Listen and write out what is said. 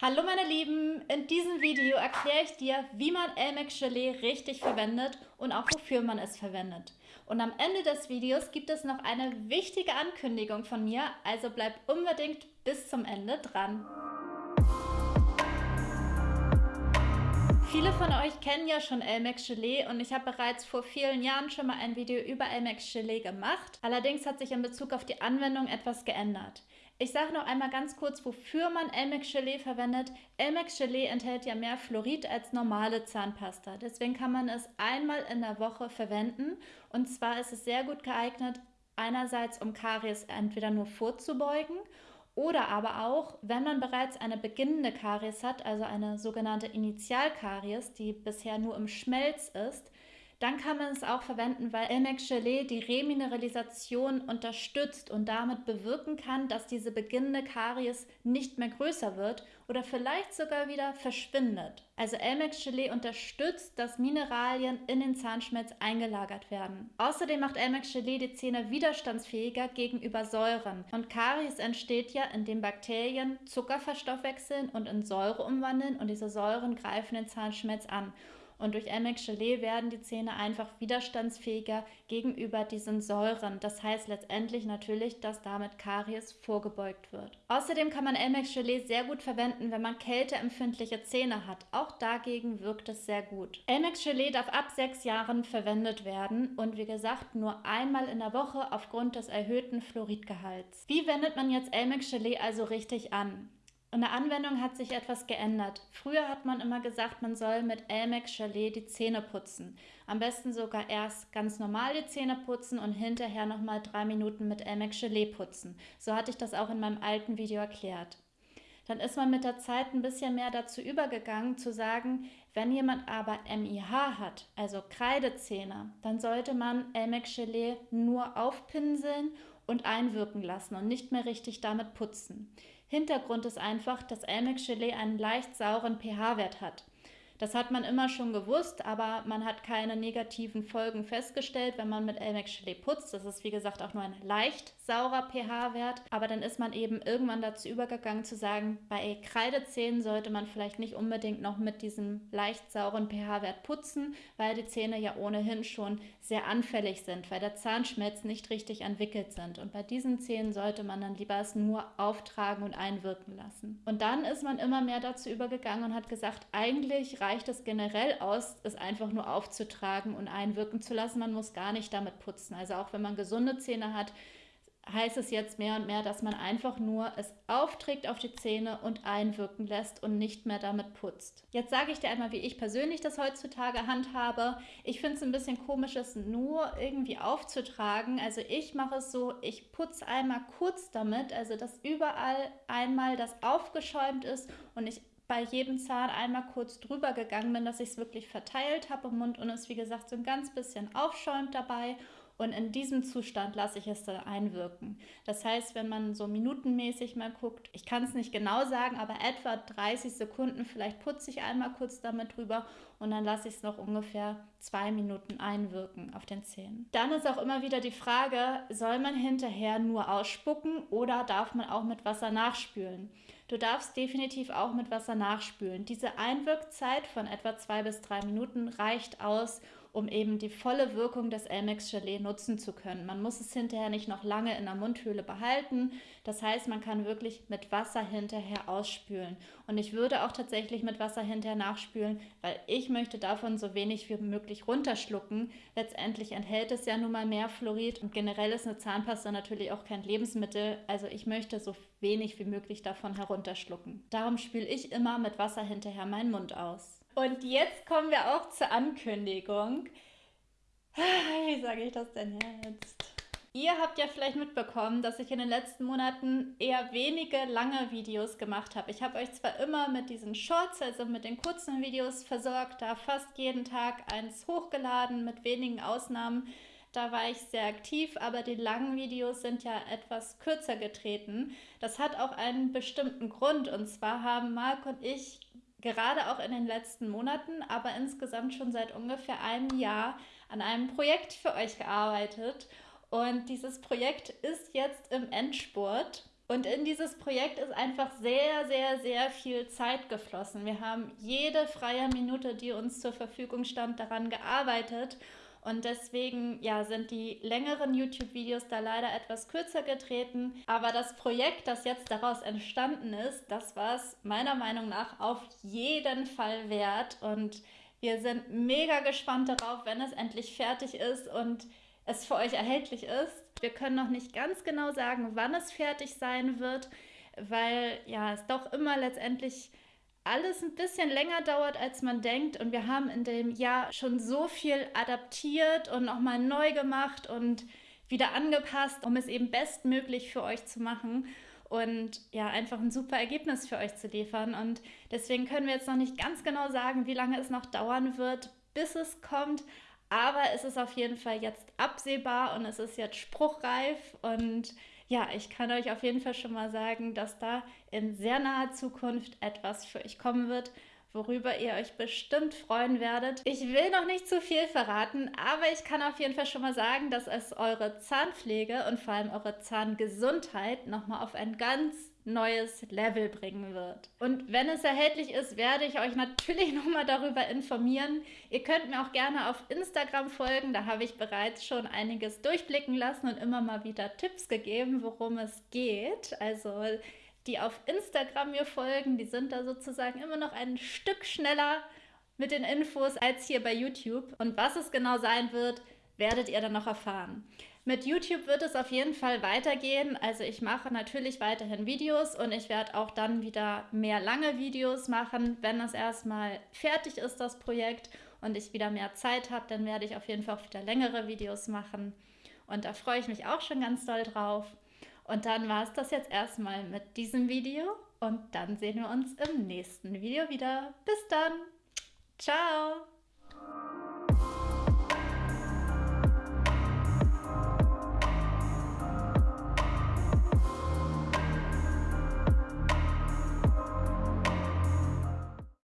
Hallo meine Lieben, in diesem Video erkläre ich dir, wie man Elmex Gelee richtig verwendet und auch wofür man es verwendet. Und am Ende des Videos gibt es noch eine wichtige Ankündigung von mir, also bleib unbedingt bis zum Ende dran. Viele von euch kennen ja schon Elmex Gelee und ich habe bereits vor vielen Jahren schon mal ein Video über Elmex Gelee gemacht. Allerdings hat sich in Bezug auf die Anwendung etwas geändert. Ich sage noch einmal ganz kurz, wofür man Elmex Gelee verwendet. Elmex Gelee enthält ja mehr Fluorid als normale Zahnpasta. Deswegen kann man es einmal in der Woche verwenden. Und zwar ist es sehr gut geeignet, einerseits um Karies entweder nur vorzubeugen oder aber auch, wenn man bereits eine beginnende Karies hat, also eine sogenannte Initialkaries, die bisher nur im Schmelz ist, dann kann man es auch verwenden, weil Elmex Gelee die Remineralisation unterstützt und damit bewirken kann, dass diese beginnende Karies nicht mehr größer wird oder vielleicht sogar wieder verschwindet. Also Elmex Gelee unterstützt, dass Mineralien in den Zahnschmelz eingelagert werden. Außerdem macht Elmex Gelee die Zähne widerstandsfähiger gegenüber Säuren. Und Karies entsteht ja, indem Bakterien Zucker verstoffwechseln und in Säure umwandeln und diese Säuren greifen den Zahnschmelz an. Und durch Elmex Gelee werden die Zähne einfach widerstandsfähiger gegenüber diesen Säuren. Das heißt letztendlich natürlich, dass damit Karies vorgebeugt wird. Außerdem kann man Elmex Gelee sehr gut verwenden, wenn man kälteempfindliche Zähne hat. Auch dagegen wirkt es sehr gut. Elmex Gelee darf ab sechs Jahren verwendet werden und wie gesagt nur einmal in der Woche aufgrund des erhöhten Fluoridgehalts. Wie wendet man jetzt Elmex Gelee also richtig an? In der Anwendung hat sich etwas geändert. Früher hat man immer gesagt, man soll mit Elmex Chalet die Zähne putzen. Am besten sogar erst ganz normal die Zähne putzen und hinterher nochmal drei Minuten mit Elmex Chalet putzen. So hatte ich das auch in meinem alten Video erklärt. Dann ist man mit der Zeit ein bisschen mehr dazu übergegangen zu sagen, wenn jemand aber MIH hat, also Kreidezähne, dann sollte man Elmex Chalet nur aufpinseln und einwirken lassen und nicht mehr richtig damit putzen. Hintergrund ist einfach, dass Elmex Gelee einen leicht sauren pH-Wert hat. Das hat man immer schon gewusst, aber man hat keine negativen Folgen festgestellt, wenn man mit Elmex Gelee putzt. Das ist wie gesagt auch nur ein leicht saurer pH-Wert, aber dann ist man eben irgendwann dazu übergegangen zu sagen, bei Kreidezähnen sollte man vielleicht nicht unbedingt noch mit diesem leicht sauren pH-Wert putzen, weil die Zähne ja ohnehin schon sehr anfällig sind, weil der Zahnschmelz nicht richtig entwickelt sind. Und bei diesen Zähnen sollte man dann lieber es nur auftragen und einwirken lassen. Und dann ist man immer mehr dazu übergegangen und hat gesagt, eigentlich reicht es generell aus, es einfach nur aufzutragen und einwirken zu lassen. Man muss gar nicht damit putzen. Also auch wenn man gesunde Zähne hat, heißt es jetzt mehr und mehr, dass man einfach nur es aufträgt auf die Zähne und einwirken lässt und nicht mehr damit putzt. Jetzt sage ich dir einmal, wie ich persönlich das heutzutage handhabe. Ich finde es ein bisschen komisch, es nur irgendwie aufzutragen. Also ich mache es so, ich putze einmal kurz damit, also dass überall einmal das aufgeschäumt ist und ich bei jedem Zahn einmal kurz drüber gegangen bin, dass ich es wirklich verteilt habe im Mund und es wie gesagt so ein ganz bisschen aufschäumt dabei und in diesem Zustand lasse ich es dann einwirken. Das heißt, wenn man so minutenmäßig mal guckt, ich kann es nicht genau sagen, aber etwa 30 Sekunden, vielleicht putze ich einmal kurz damit drüber und dann lasse ich es noch ungefähr zwei Minuten einwirken auf den Zähnen. Dann ist auch immer wieder die Frage, soll man hinterher nur ausspucken oder darf man auch mit Wasser nachspülen? Du darfst definitiv auch mit Wasser nachspülen. Diese Einwirkzeit von etwa zwei bis drei Minuten reicht aus, um eben die volle Wirkung des Elmex Gelee nutzen zu können. Man muss es hinterher nicht noch lange in der Mundhöhle behalten. Das heißt, man kann wirklich mit Wasser hinterher ausspülen. Und ich würde auch tatsächlich mit Wasser hinterher nachspülen, weil ich möchte davon so wenig wie möglich runterschlucken. Letztendlich enthält es ja nun mal mehr Fluorid und generell ist eine Zahnpasta natürlich auch kein Lebensmittel. Also ich möchte so wenig wie möglich davon herunterschlucken. Darum spüle ich immer mit Wasser hinterher meinen Mund aus. Und jetzt kommen wir auch zur Ankündigung. Wie sage ich das denn jetzt? Ihr habt ja vielleicht mitbekommen, dass ich in den letzten Monaten eher wenige lange Videos gemacht habe. Ich habe euch zwar immer mit diesen Shorts, also mit den kurzen Videos versorgt, da fast jeden Tag eins hochgeladen, mit wenigen Ausnahmen. Da war ich sehr aktiv, aber die langen Videos sind ja etwas kürzer getreten. Das hat auch einen bestimmten Grund und zwar haben Marc und ich gerade auch in den letzten Monaten, aber insgesamt schon seit ungefähr einem Jahr an einem Projekt für euch gearbeitet. Und dieses Projekt ist jetzt im Endspurt. Und in dieses Projekt ist einfach sehr, sehr, sehr viel Zeit geflossen. Wir haben jede freie Minute, die uns zur Verfügung stand, daran gearbeitet. Und deswegen ja, sind die längeren YouTube-Videos da leider etwas kürzer getreten. Aber das Projekt, das jetzt daraus entstanden ist, das war es meiner Meinung nach auf jeden Fall wert. Und wir sind mega gespannt darauf, wenn es endlich fertig ist und es für euch erhältlich ist. Wir können noch nicht ganz genau sagen, wann es fertig sein wird, weil ja, es doch immer letztendlich alles ein bisschen länger dauert, als man denkt. Und wir haben in dem Jahr schon so viel adaptiert und nochmal neu gemacht und wieder angepasst, um es eben bestmöglich für euch zu machen und ja, einfach ein super Ergebnis für euch zu liefern. Und deswegen können wir jetzt noch nicht ganz genau sagen, wie lange es noch dauern wird, bis es kommt. Aber es ist auf jeden Fall jetzt absehbar und es ist jetzt spruchreif. Und ja, ich kann euch auf jeden Fall schon mal sagen, dass da in sehr naher Zukunft etwas für euch kommen wird, worüber ihr euch bestimmt freuen werdet. Ich will noch nicht zu viel verraten, aber ich kann auf jeden Fall schon mal sagen, dass es eure Zahnpflege und vor allem eure Zahngesundheit nochmal auf ein ganz neues Level bringen wird. Und wenn es erhältlich ist, werde ich euch natürlich nochmal darüber informieren. Ihr könnt mir auch gerne auf Instagram folgen, da habe ich bereits schon einiges durchblicken lassen und immer mal wieder Tipps gegeben, worum es geht. Also die auf Instagram mir folgen, die sind da sozusagen immer noch ein Stück schneller mit den Infos als hier bei YouTube. Und was es genau sein wird, werdet ihr dann noch erfahren. Mit YouTube wird es auf jeden Fall weitergehen. Also ich mache natürlich weiterhin Videos und ich werde auch dann wieder mehr lange Videos machen, wenn es erstmal fertig ist, das Projekt, und ich wieder mehr Zeit habe, dann werde ich auf jeden Fall auch wieder längere Videos machen. Und da freue ich mich auch schon ganz doll drauf. Und dann war es das jetzt erstmal mit diesem Video und dann sehen wir uns im nächsten Video wieder. Bis dann. Ciao.